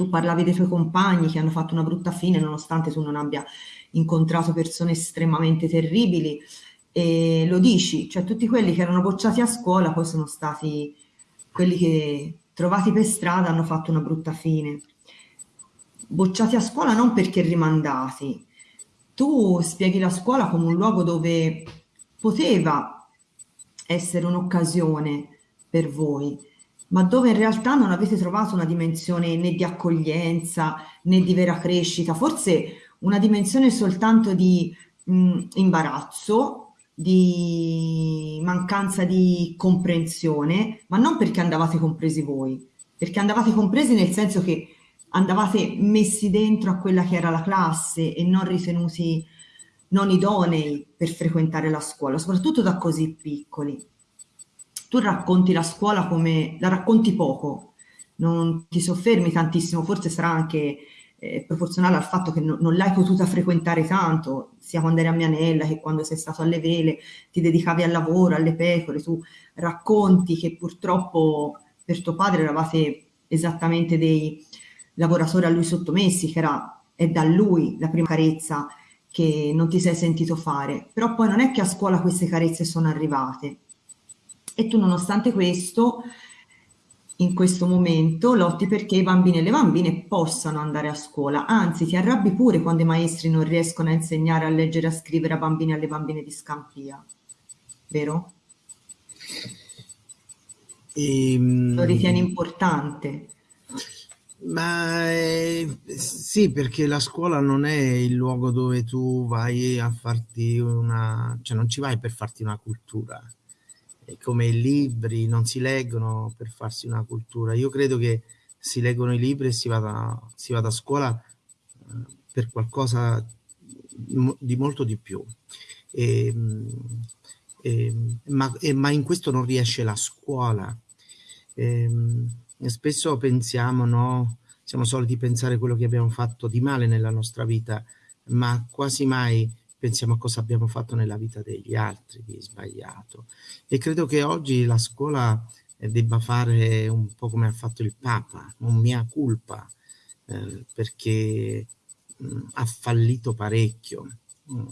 tu parlavi dei tuoi compagni che hanno fatto una brutta fine nonostante tu non abbia incontrato persone estremamente terribili e lo dici, cioè tutti quelli che erano bocciati a scuola poi sono stati quelli che trovati per strada hanno fatto una brutta fine. Bocciati a scuola non perché rimandati. Tu spieghi la scuola come un luogo dove poteva essere un'occasione per voi, ma dove in realtà non avete trovato una dimensione né di accoglienza né di vera crescita, forse una dimensione soltanto di mh, imbarazzo, di mancanza di comprensione, ma non perché andavate compresi voi, perché andavate compresi nel senso che andavate messi dentro a quella che era la classe e non ritenuti non idonei per frequentare la scuola, soprattutto da così piccoli. Tu racconti la scuola come la racconti poco, non ti soffermi tantissimo, forse sarà anche eh, proporzionale al fatto che no, non l'hai potuta frequentare tanto, sia quando eri a Mianella che quando sei stato alle vele, ti dedicavi al lavoro, alle pecore, tu racconti che purtroppo per tuo padre eravate esattamente dei lavoratori a lui sottomessi, che era, è da lui la prima carezza che non ti sei sentito fare, però poi non è che a scuola queste carezze sono arrivate e tu nonostante questo in questo momento lotti perché i bambini e le bambine possano andare a scuola, anzi ti arrabbi pure quando i maestri non riescono a insegnare a leggere e a scrivere a bambini e alle bambine di Scampia, vero? Ehm, Lo ritieni importante? Ma eh, sì, perché la scuola non è il luogo dove tu vai a farti una... cioè non ci vai per farti una cultura, come i libri non si leggono per farsi una cultura. Io credo che si leggono i libri e si vada, si vada a scuola eh, per qualcosa di molto di più. E, e, ma, e, ma, in questo non riesce la scuola. spesso pensiamo, no? Siamo soliti pensare quello che abbiamo fatto di male nella nostra vita, ma quasi mai pensiamo a cosa abbiamo fatto nella vita degli altri di sbagliato. E credo che oggi la scuola eh, debba fare un po' come ha fatto il Papa, un mia culpa, eh, perché mh, mm, ha fallito parecchio. Mm,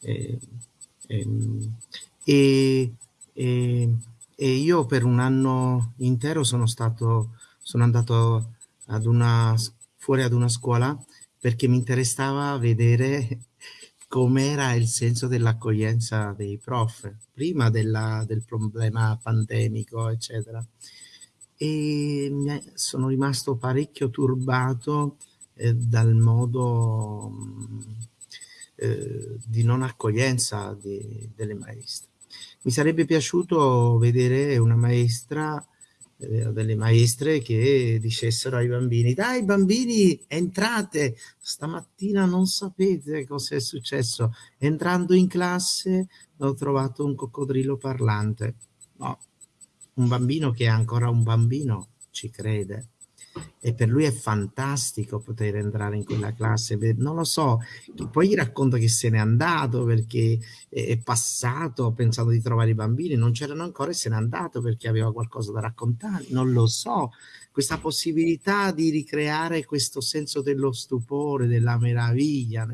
eh, ehm, e, e, e, io per un anno intero sono stato, sono andato ad una, fuori ad una scuola perché mi interessava vedere com'era il senso dell'accoglienza dei prof, prima della, del problema pandemico, eccetera. E sono rimasto parecchio turbato eh, dal modo mm, eh, di non accoglienza di, delle maestre. Mi sarebbe piaciuto vedere una maestra delle maestre che dicessero ai bambini dai bambini entrate. Stamattina non sapete cosa è successo. Entrando in classe ho trovato un coccodrillo parlante. No un bambino che è ancora un bambino ci crede e per lui è fantastico poter entrare in quella classe, non lo so, poi gli racconto che se n'è andato perché è passato, ha pensato di trovare i bambini, non c'erano ancora e se n'è andato perché aveva qualcosa da raccontare, non lo so, questa possibilità di ricreare questo senso dello stupore, della meraviglia,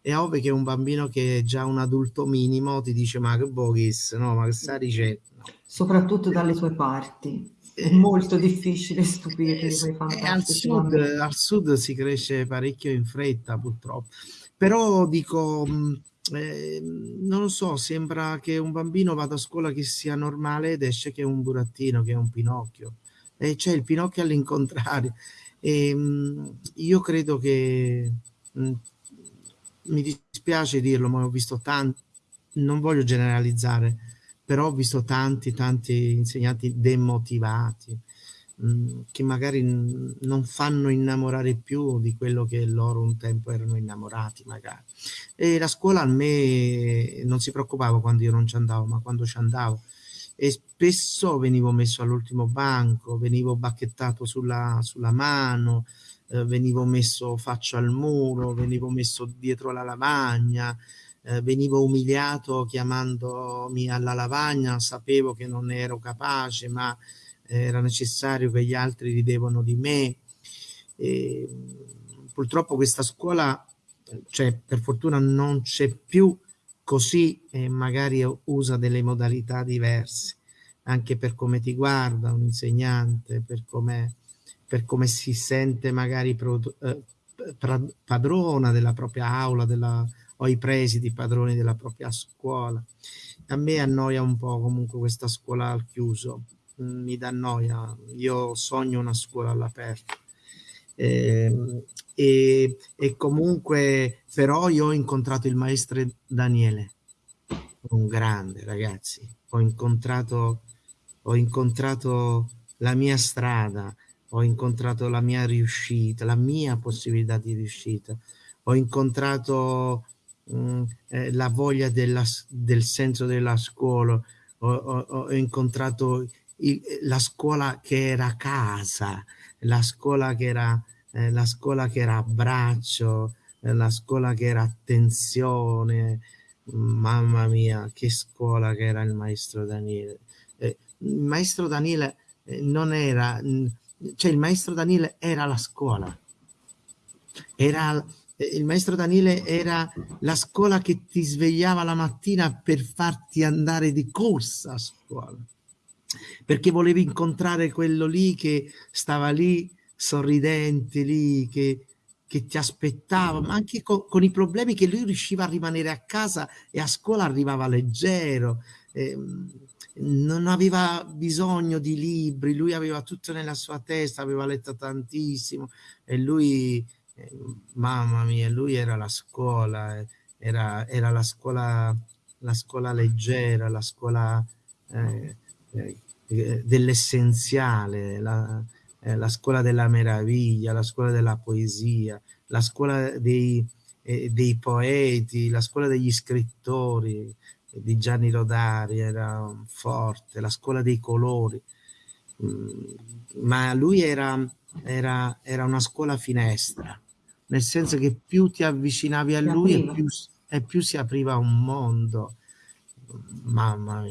è ovvio che un bambino che è già un adulto minimo ti dice ma che boghis, no, ma che sta dicendo? Soprattutto dalle tue parti è molto difficile stupire eh, al sud, al sud si cresce parecchio in fretta purtroppo. Però dico eh, non lo so sembra che un bambino vada a scuola che sia normale ed esce che è un burattino che è un pinocchio. E c'è il pinocchio all'incontrario. E mm, io credo che mh, mm, mi dispiace dirlo ma ho visto tanti non voglio generalizzare però ho visto tanti, tanti insegnanti demotivati, mm, che magari non fanno innamorare più di quello che loro un tempo erano innamorati magari. E la scuola a me non si preoccupava quando io non ci andavo, ma quando ci andavo. E spesso venivo messo all'ultimo banco, venivo bacchettato sulla, sulla mano, eh, venivo messo faccia al muro, venivo messo dietro la lavagna, eh, venivo umiliato chiamandomi alla lavagna, sapevo che non ero capace, ma era necessario che gli altri ridevano di me. e purtroppo questa scuola, cioè, per fortuna non c'è più così e magari usa delle modalità diverse, anche per come ti guarda un insegnante, per come, per come si sente magari pro, eh, padrona della propria aula della, o i presidi padroni della propria scuola. A me annoia un po' comunque questa scuola al chiuso, mi dà noia, io sogno una scuola all'aperto. Eh, e, e, comunque però io ho incontrato il maestro Daniele, un grande ragazzi, ho incontrato, ho incontrato la mia strada, ho incontrato la mia riuscita, la mia possibilità di riuscita, ho incontrato mh, mm, eh, la voglia della, del senso della scuola, ho, ho, ho incontrato il, la scuola che era casa, la scuola che era, eh, la scuola che era abbraccio, eh, la scuola che era attenzione, mamma mia, che scuola che era il maestro Daniele. Eh, il maestro Daniele eh, non era cioè il maestro Daniele era la scuola, era, il maestro Daniele era la scuola che ti svegliava la mattina per farti andare di corsa a scuola, perché volevi incontrare quello lì che stava lì sorridente, lì che, che ti aspettava, ma anche con, con, i problemi che lui riusciva a rimanere a casa e a scuola arrivava leggero. Eh, non aveva bisogno di libri, lui aveva tutto nella sua testa, aveva letto tantissimo e lui, mamma mia, lui era la scuola, eh, era, era la scuola, la scuola leggera, la scuola eh, eh, dell'essenziale, la, eh, la, scuola della meraviglia, la scuola della poesia, la scuola dei, eh, dei poeti, la scuola degli scrittori, di Gianni Rodari, era forte, la scuola dei colori, mm, ma lui era, era, era una scuola finestra, nel senso che più ti avvicinavi a lui e più, e più si apriva un mondo. Mamma mia.